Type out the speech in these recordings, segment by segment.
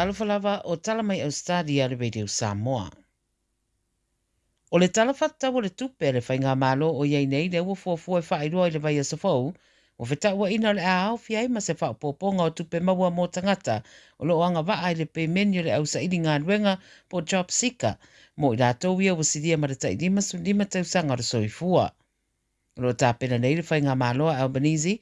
talofalava o talamai australia le radio samoa o le talafatau o le tupe le faiga malo o iai nei le ua fuafua e faailoa i le vaia sofou ua fetauaina o le a aofi ai ma se faapoopoga o tupe maua mo tangata o loo agavaa i le pemeni o le ausaʻiligaluega po job seker mo i latou ia ua silia ma le taʻilima sulima tausaga o le soifua o loo tapena nei le faiga maloa albanisi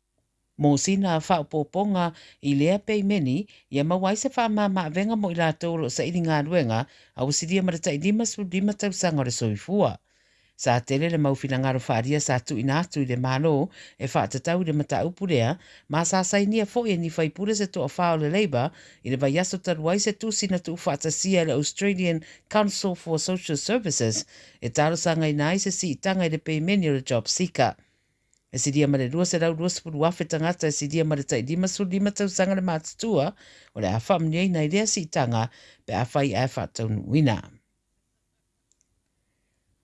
mō sina a poponga i lea pei meni i a mawai se wha maa maa venga mo i la tōro sa iri ngā ruenga a o siria e marata i lima su lima tau sanga re soifua. Sa tele le mau fina ngaro whaaria sa tu ina atu i le mālo e whaatatau i le mata upurea ma sa sainia fo e ni whaipure se to a whao le leiba i le vai aso taruai se tu sina tu whaatasia le Australian Council for Social Services e taro sanga i nai se si i i le pei meni le job sika e siria ma le rua se rau rua sepuru afe tangata e siria ma le tai lima su lima tau sanga le o le afa mniei nei rea si tanga pe awhai a afa tau nuina.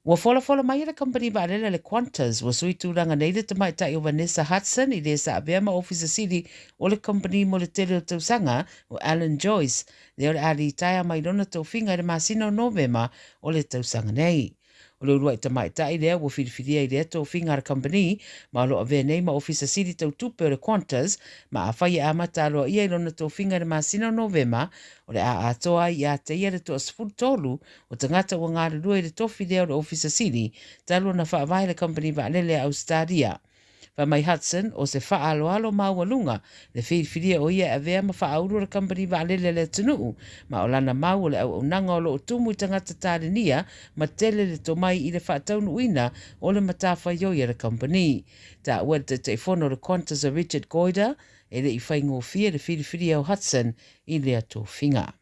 Wa fola fola mai e company ba alele le Qantas wa sui tūranga nei le tamai tai o Vanessa Hudson i le sa abea ma ofisa siri o le company mo le tele o tau sanga o Alan Joyce le ole ali itaya mai rona tau finga i le masina o novema o le tau sanga nei o leo ruai tamai tai lea ua filifilia i lea tau fingar company ma alo a venei ma ofisa siri tau tupe o Qantas ma a whai a mata alo ia i lona tau fingar ma sina novema o le a atoa i a te ia le toa sifuru tolu o tangata ua ngare lua i le tofi lea o le ofisa siri talua na whaavai le company va lele au stadia. Whamai Hudson o se wha alo alo maua le whiriwhiria o ia avea ma wha auru la kambani wa alele le tunuu, ma o lana maua le au au nanga o lo o tumu i tangata tāre nia, ma tele le to mai i le wha taunu uina o le matawha ioi a la kambani. Ta ua te te le Qantas o Richard Goida, e le i whaingo fia le whiriwhiria o Hudson i le ato whingaa.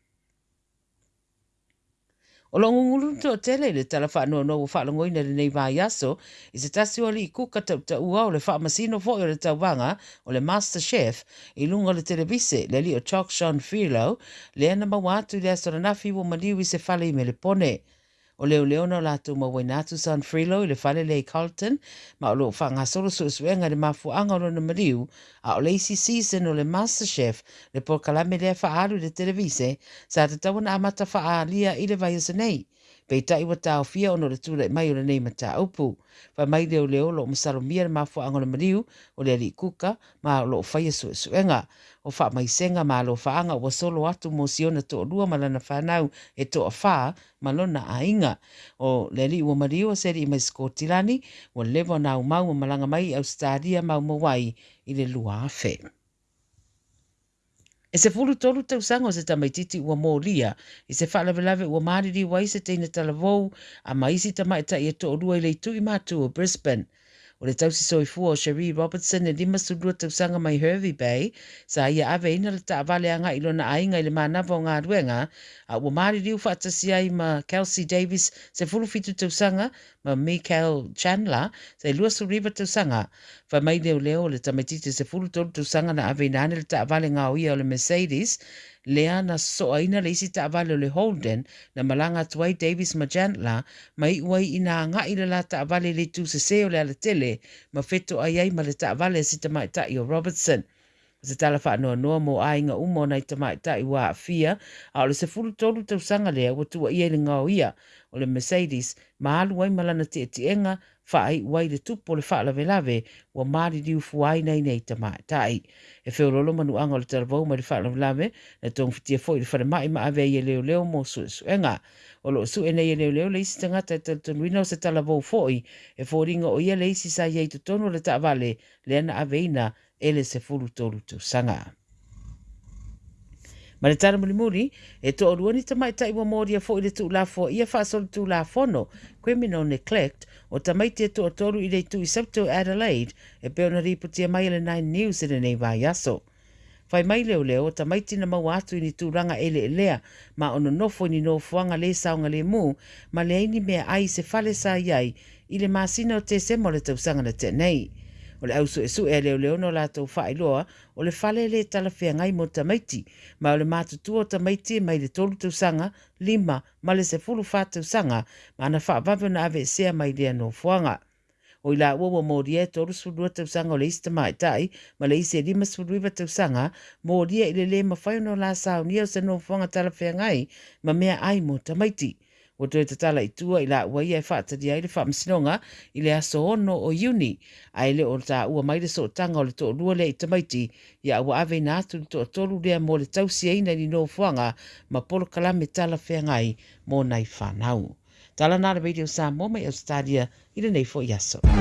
O longo ngulu to tele le tala wha anua nou wha longoi na rinei vai aso, i se tasi wali i kuka tau ta ua o le wha masino fo o tau wanga o master chef i lunga le televise le li o Chalk Sean Filo le ana mawatu le aso na nafi wo maniwi se fale i le pone. o leo leo na lātou ma wainatu San Frilo i le whale lei Carlton, ma o loo whanga soro so suenga le mafu anga rona mariu, a o leisi season o le master chef le pokalame lea wha aru le televise, sa te tawana amata wha alia i le vaiasa pe tai wa tau fia ono le tūle mai o le nei mata upu. Wha mai leo leo lo ma salomia le mafu ango le mariu o le ali kuka ma lo o faya su suenga. O wha mai senga ma lo whaanga wa solo atu mo si ona tō rua ma lana whanau e tō a wha ma lona a inga. O le ali ua mariu o seri mai skotilani wa lewa na umau ma malanga mai au stadia mau mawai i le lua afe. E se fulu tolu tau sango se tamaititi ua mō lia, i se whalave lave ua mariri wa i se teina talavou, a maisi tamaita e i e to orua i leitu i mātua Brisbane. tausi soifua o Cherie Robertson e lima sulua tausaga mai Hervey Bay sa ia ave ina le taavaleaga i lona aiga i le manava o galuega a ua maliliu faatasi ai ma Kelsey Davis se fulufitu tausaga ma Michael Chandler sa i lua suliva tausaga faamai leoleo o le tamaititi se fulutolu tausaga na aveina ane le taavale gaoia o le Mercedes Leana na soaina le isi taavale o le Holden na malanga atu Davis Majantla ma i uai ina angai le la taavale le tūsese o le ala tele ma feto ai ai ma le taavale si o Robertson. se tala wha anua noa mo a inga umo nei tama i tai wā fia, a ole se fulu tolu tau sanga lea wa tua ia ili ngau ia, ole Mercedes, ma alu wai malana te ti enga, wha ai wai le tupo le wha lave lave, wa maari diu fuai nei nei tama i tai. E feo lolo manu anga ole tala vau ma le wha lave lave, na tong fitia fo i le whare mai ma ave ia leo leo mo su su enga. Olo su e nei e leo leo leisi tanga tai tala e tonu ino se tala vau fo i, e fo ringa o ia leisi sa iei tutono le ta vale, le ana aveina, ele se furu tolu tu sanga. Ma le muli muli, e to orua ni tamaita iwa mori a fo ile tu lafo, ia faa solu tu lafono, kwe mino neglect, o tamaita e to otoru ile tu i sabto Adelaide, e peo na ripu tia mai ele nine news ele nei vai yaso. Fai mai leo leo, ta mai tina mau atu ini tu ranga ele elea, ma ono nofo ini no fuanga le saunga le mu, ma le aini mea ai se fale sa iai, ile maa sina o te semole tausanga na te nei o le auso e su e leo leo no la tau wha loa o le whale le tala whea ngai mo tamaiti ma o le mātu tu o tamaiti mai le tolu tau sanga lima ma le se fulu wha tau sanga ma ana wha vavio na ave sea mai lea no fuanga. O i la ua wa mō ria e tolu sudua tau sanga o le ista mai tai ma le ise lima suduiva tau sanga mō i le le ma no la sao nia o se no fuanga tala whea ngai ma mea ai mo tamaiti. Mō wa doi te tala i tua i la ua ia e whaata di aile wha msinonga i le aso ono o uni a ele o ta ua maile so tanga o le to lua le i tamaiti i a ua ave na atu to tolu lea mo le tau si eina ni no fuanga ma polo kalame tala whea ngai mō nei whanau. Tala nā video sa mō mai stadia i le nei fo i aso.